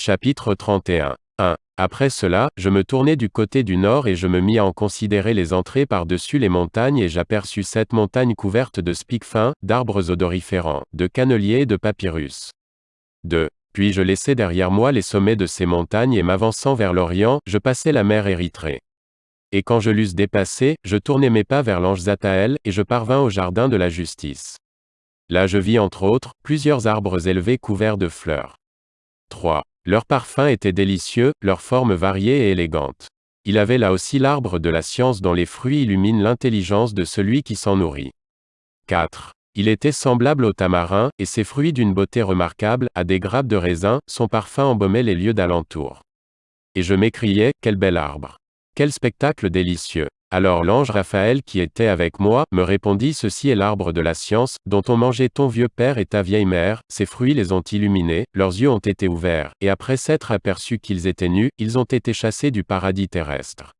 Chapitre 31. 1. Après cela, je me tournai du côté du nord et je me mis à en considérer les entrées par-dessus les montagnes et j'aperçus sept montagnes couvertes de spics fins, d'arbres odoriférants, de canneliers et de papyrus. 2. Puis je laissai derrière moi les sommets de ces montagnes et m'avançant vers l'Orient, je passai la mer Érythrée. Et quand je l'eusse dépassé, je tournai mes pas vers l'ange Zataël, et je parvins au jardin de la justice. Là je vis entre autres, plusieurs arbres élevés couverts de fleurs. 3. Leur parfum était délicieux, leur forme variée et élégante. Il avait là aussi l'arbre de la science dont les fruits illuminent l'intelligence de celui qui s'en nourrit. 4. Il était semblable au tamarin, et ses fruits d'une beauté remarquable, à des grappes de raisin, son parfum embaumait les lieux d'alentour. Et je m'écriai, quel bel arbre. Quel spectacle délicieux. Alors l'ange Raphaël qui était avec moi, me répondit Ceci est l'arbre de la science, dont ont mangé ton vieux père et ta vieille mère, ses fruits les ont illuminés, leurs yeux ont été ouverts, et après s'être aperçus qu'ils étaient nus, ils ont été chassés du paradis terrestre.